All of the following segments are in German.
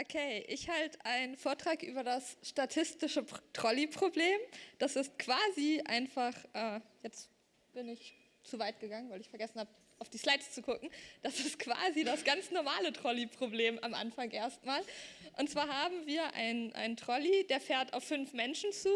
Okay, ich halte einen Vortrag über das statistische Trolley-Problem. Das ist quasi einfach, äh, jetzt bin ich zu weit gegangen, weil ich vergessen habe, auf die Slides zu gucken. Das ist quasi das ganz normale Trolley-Problem am Anfang erstmal. Und zwar haben wir einen Trolley, der fährt auf fünf Menschen zu.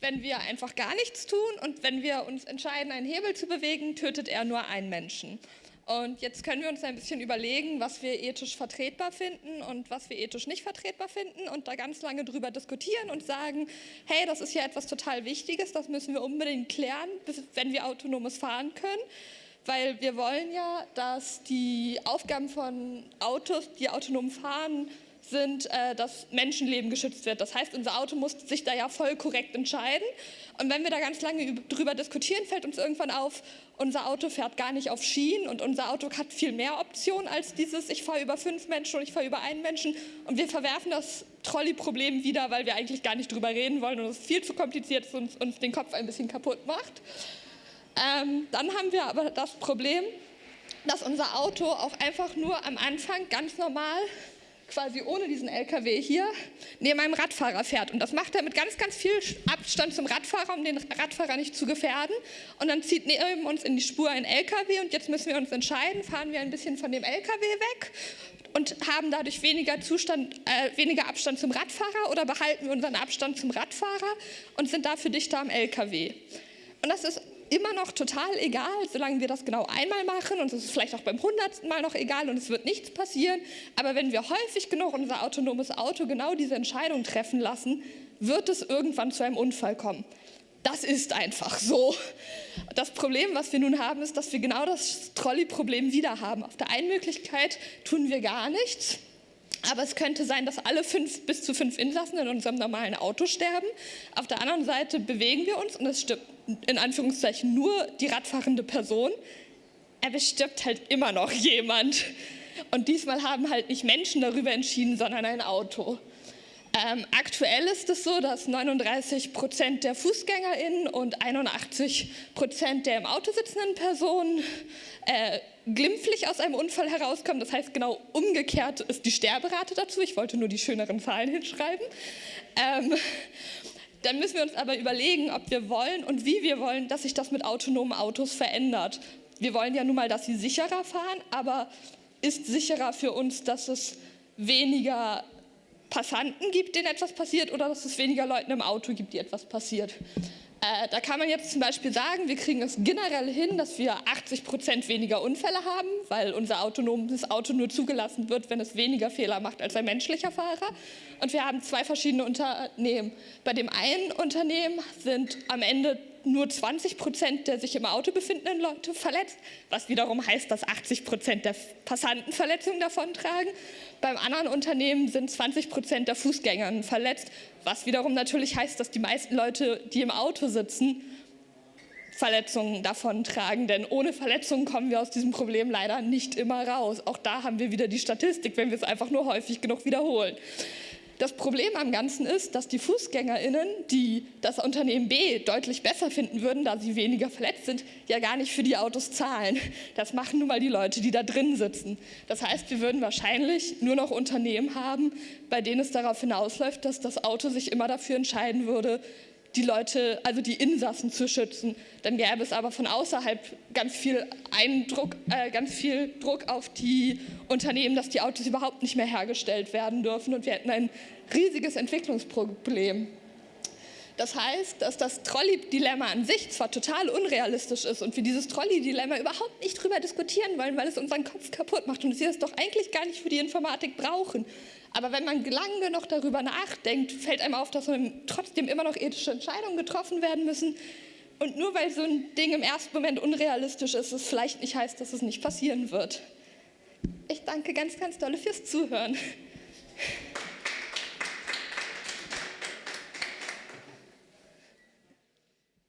Wenn wir einfach gar nichts tun und wenn wir uns entscheiden, einen Hebel zu bewegen, tötet er nur einen Menschen. Und jetzt können wir uns ein bisschen überlegen, was wir ethisch vertretbar finden und was wir ethisch nicht vertretbar finden und da ganz lange drüber diskutieren und sagen, hey, das ist ja etwas total Wichtiges, das müssen wir unbedingt klären, wenn wir autonomes fahren können. Weil wir wollen ja, dass die Aufgaben von Autos, die autonom fahren, sind, äh, dass Menschenleben geschützt wird. Das heißt, unser Auto muss sich da ja voll korrekt entscheiden. Und wenn wir da ganz lange drüber diskutieren, fällt uns irgendwann auf, unser Auto fährt gar nicht auf Schienen und unser Auto hat viel mehr Optionen als dieses, ich fahre über fünf Menschen und ich fahre über einen Menschen. Und wir verwerfen das Trolley-Problem wieder, weil wir eigentlich gar nicht drüber reden wollen und es viel zu kompliziert ist und uns den Kopf ein bisschen kaputt macht. Ähm, dann haben wir aber das Problem, dass unser Auto auch einfach nur am Anfang ganz normal quasi ohne diesen LKW hier neben einem Radfahrer fährt. Und das macht er mit ganz, ganz viel Abstand zum Radfahrer, um den Radfahrer nicht zu gefährden. Und dann zieht neben uns in die Spur ein LKW und jetzt müssen wir uns entscheiden, fahren wir ein bisschen von dem LKW weg und haben dadurch weniger, Zustand, äh, weniger Abstand zum Radfahrer oder behalten wir unseren Abstand zum Radfahrer und sind dafür dichter am LKW. Und das ist immer noch total egal, solange wir das genau einmal machen und es ist vielleicht auch beim hundertsten Mal noch egal und es wird nichts passieren. Aber wenn wir häufig genug unser autonomes Auto genau diese Entscheidung treffen lassen, wird es irgendwann zu einem Unfall kommen. Das ist einfach so. Das Problem, was wir nun haben, ist, dass wir genau das Trolley-Problem wieder haben. Auf der einen Möglichkeit tun wir gar nichts, aber es könnte sein, dass alle fünf bis zu fünf Insassen in unserem normalen Auto sterben. Auf der anderen Seite bewegen wir uns und es stirbt in Anführungszeichen nur die radfahrende Person. Aber es stirbt halt immer noch jemand. Und diesmal haben halt nicht Menschen darüber entschieden, sondern ein Auto. Ähm, aktuell ist es so, dass 39 Prozent der FußgängerInnen und 81 Prozent der im Auto sitzenden Personen äh, glimpflich aus einem Unfall herauskommen. Das heißt, genau umgekehrt ist die Sterberate dazu. Ich wollte nur die schöneren Zahlen hinschreiben. Ähm, dann müssen wir uns aber überlegen, ob wir wollen und wie wir wollen, dass sich das mit autonomen Autos verändert. Wir wollen ja nun mal, dass sie sicherer fahren, aber ist sicherer für uns, dass es weniger Passanten gibt, denen etwas passiert oder dass es weniger Leuten im Auto gibt, die etwas passiert. Äh, da kann man jetzt zum Beispiel sagen, wir kriegen es generell hin, dass wir 80 Prozent weniger Unfälle haben, weil unser autonomes Auto nur zugelassen wird, wenn es weniger Fehler macht als ein menschlicher Fahrer. Und wir haben zwei verschiedene Unternehmen. Bei dem einen Unternehmen sind am Ende nur 20 Prozent der sich im Auto befindenden Leute verletzt, was wiederum heißt, dass 80 Prozent der Passanten Verletzungen davontragen. Beim anderen Unternehmen sind 20 Prozent der Fußgänger verletzt, was wiederum natürlich heißt, dass die meisten Leute, die im Auto sitzen, Verletzungen davontragen, denn ohne Verletzungen kommen wir aus diesem Problem leider nicht immer raus. Auch da haben wir wieder die Statistik, wenn wir es einfach nur häufig genug wiederholen. Das Problem am Ganzen ist, dass die FußgängerInnen, die das Unternehmen B deutlich besser finden würden, da sie weniger verletzt sind, ja gar nicht für die Autos zahlen. Das machen nun mal die Leute, die da drin sitzen. Das heißt, wir würden wahrscheinlich nur noch Unternehmen haben, bei denen es darauf hinausläuft, dass das Auto sich immer dafür entscheiden würde, die Leute, also die Insassen zu schützen. Dann gäbe es aber von außerhalb ganz viel Eindruck, äh, ganz viel Druck auf die Unternehmen, dass die Autos überhaupt nicht mehr hergestellt werden dürfen und wir hätten ein riesiges Entwicklungsproblem. Das heißt, dass das Trolley-Dilemma an sich zwar total unrealistisch ist und wir dieses Trolley-Dilemma überhaupt nicht drüber diskutieren wollen, weil es unseren Kopf kaputt macht und wir es doch eigentlich gar nicht für die Informatik brauchen. Aber wenn man lange genug darüber nachdenkt, fällt einem auf, dass trotzdem immer noch ethische Entscheidungen getroffen werden müssen. Und nur weil so ein Ding im ersten Moment unrealistisch ist, es vielleicht nicht heißt, dass es nicht passieren wird. Ich danke ganz, ganz dolle fürs Zuhören.